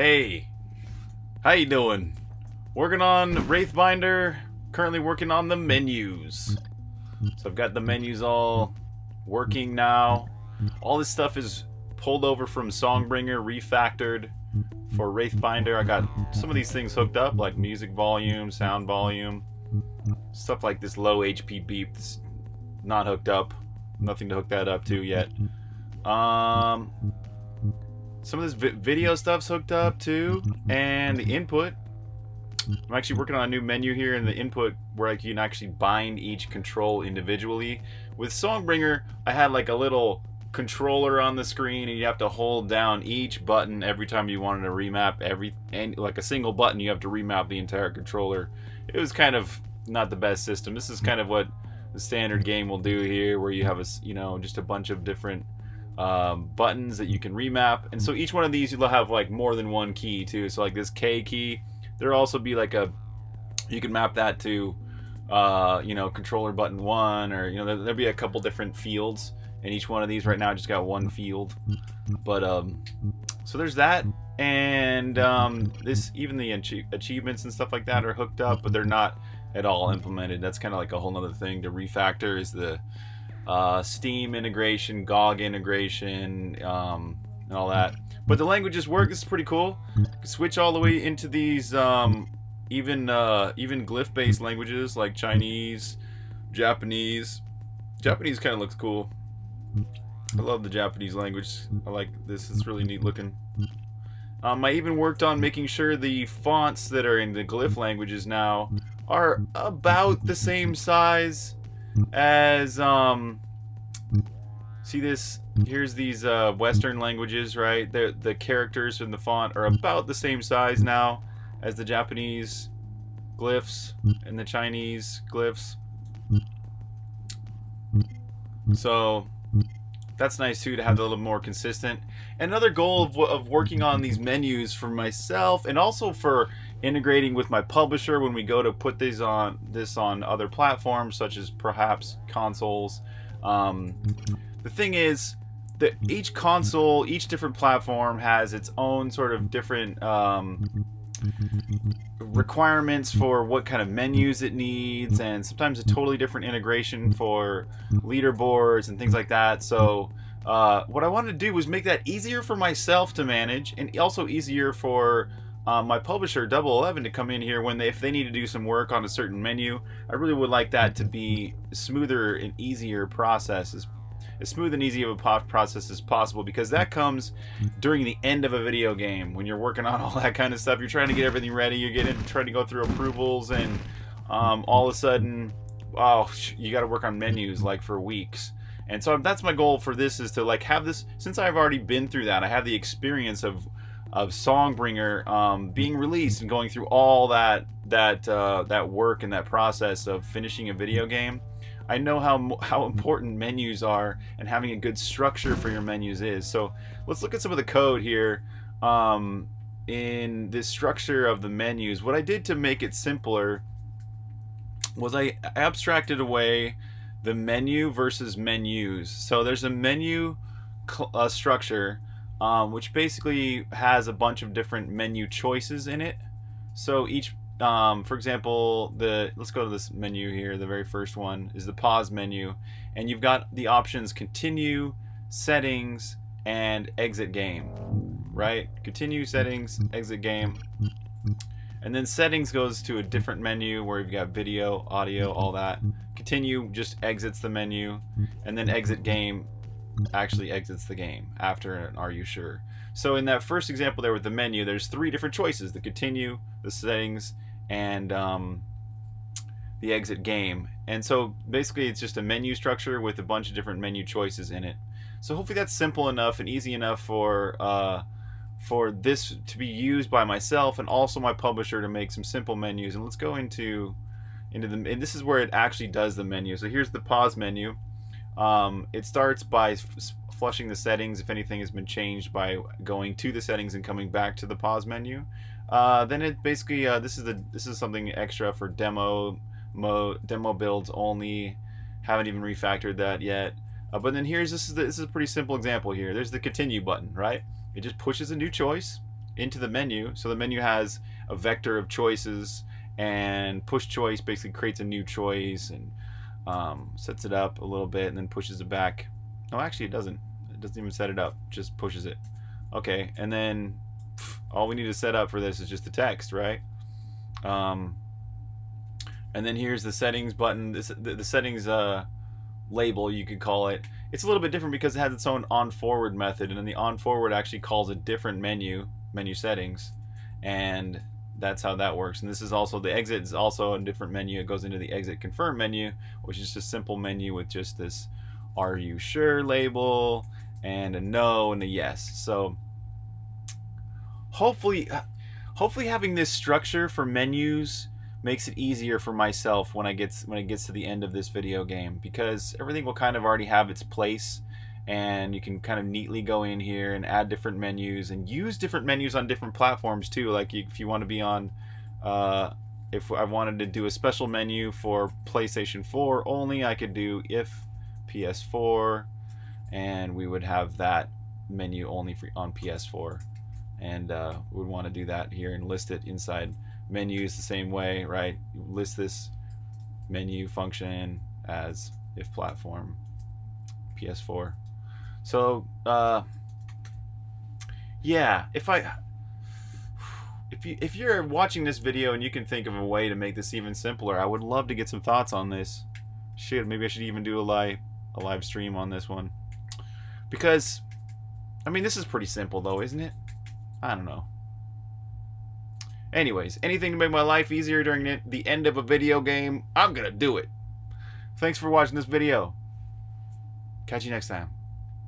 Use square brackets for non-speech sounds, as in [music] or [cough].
Hey, how you doing? Working on Wraithbinder. Currently working on the menus. So I've got the menus all working now. All this stuff is pulled over from Songbringer, refactored for Wraithbinder. I got some of these things hooked up, like music volume, sound volume, stuff like this low HP beep. That's not hooked up. Nothing to hook that up to yet. Um, some of this vi video stuff's hooked up too, mm-hmm. and the input. Mm-hmm. I'm actually working on a new menu here in the input where I can actually bind each control individually. With Songbringer, I had like a little controller on the screen and you have to hold down each button every time you wanted to remap every and like a single button you have to remap the entire controller. It was kind of not the best system. This is kind of what the standard game will do here where you have a you know just a bunch of different um, buttons that you can remap. And so each one of these you'll have like more than one key too. So like this K key there'll also be like a you can map that to uh, you know controller button one or you know there, there'll be a couple different fields and each one of these. Right now just got one field. But um so there's that. And um this even the achievements and stuff like that are hooked up but they're not at all implemented. That's kind of like a whole nother thing to refactor is the uh, steam integration gog integration um, and all that but the languages work this is pretty cool switch all the way into these um, even uh, even glyph based languages like Chinese Japanese Japanese kind of looks cool I love the Japanese language. I like this. It's really neat looking. Um, I even worked on making sure the fonts that are in the glyph languages now are about the same size as um see this? Here's these uh, western languages right? The the characters in the font are about the same size now as the Japanese glyphs and the Chinese glyphs. So that's nice too to have a little more consistent. Another goal of, of working on these menus for myself and also for integrating with my publisher when we go to put these on this on other platforms such as perhaps consoles. Um, the thing is that each console, each different platform has its own sort of different um, requirements for what kind of menus it needs and sometimes a totally different integration for leaderboards and things like that so uh, what I wanted to do was make that easier for myself to manage and also easier for uh, my publisher Double Eleven to come in here when they if they need to do some work on a certain menu I really would like that to be smoother and easier process as as smooth and easy of a process as possible because that comes during the end of a video game when you're working on [laughs] all that kind of stuff. You're trying to get everything ready. You're getting trying to go through approvals, and um, all of a sudden, oh, you got to work on menus like for weeks. And so that's my goal for this is to like have this since I've already been through that. I have the experience of of Songbringer um, being released and going through all that that uh, that work and that process of finishing a video game. I know how how important menus are and having a good structure for your menus is. So let's look at some of the code here um, in this structure of the menus. What I did to make it simpler was I abstracted away the menu versus menus. So there's a menu uh, structure um, which basically has a bunch of different menu choices in it. So each um, for example, the let's go to this menu here. The very first one is the pause menu, and you've got the options continue, settings, and exit game. Right? Continue settings, exit game. And then settings goes to a different menu where you've got video, audio, all that. Continue just exits the menu, and then exit game actually exits the game after an are you sure. So in that first example there with the menu, there's three different choices: the continue, the settings, and um, the exit game. And so basically it's just a menu structure with a bunch of different menu choices in it. So hopefully that's simple enough and easy enough for uh, for this to be used by myself and also my publisher to make some simple menus. And let's go into into the and this is where it actually does the menu. So here's the pause menu. Um, it starts by flushing the settings if anything has been changed by going to the settings and coming back to the pause menu. Uh, then it basically uh, this is the this is something extra for demo mode demo builds only. Haven't even refactored that yet. Uh, but then here's this is the, this is a pretty simple example here. There's the continue button, right? It just pushes a new choice. into the menu. So the menu has a vector of choices, and push choice basically creates a new choice and um, sets it up a little bit and then pushes it back. No, actually it doesn't. It doesn't even set it up. Just pushes it. Okay, and then pff, all we need to set up for this is just the text, right? Um, and then here's the settings button. This the, the settings uh, label you could call it. It's a little bit different because it has its own on forward method, and then the on forward actually calls a different menu menu settings, and that's how that works. And this is also the exit is also a different menu. It goes into the exit confirm menu, which is just a simple menu with just this "Are you sure?" label and a no and a yes. So hopefully, hopefully having this structure for menus makes it easier for myself when I gets when it gets to the end of this video game because everything will kind of already have its place and you can kind of neatly go in here and add different menus and use different menus on different platforms too like if you want to be on uh, if I wanted to do a special menu for PlayStation 4 only I could do if PS4 and we would have that menu only for on PS4 and uh, would want to do that here and list it inside menus the same way right? List this menu function as if platform PS4 so, uh, yeah, if I, if you if you're watching this video and you can think of a way to make this even simpler, I would love to get some thoughts on this. Shit, maybe I should even do a live a live stream on this one, because, I mean, this is pretty simple though, isn't it? I don't know. Anyways, anything to make my life easier during the end of a video game, I'm gonna do it. Thanks for watching this video. Catch you next time.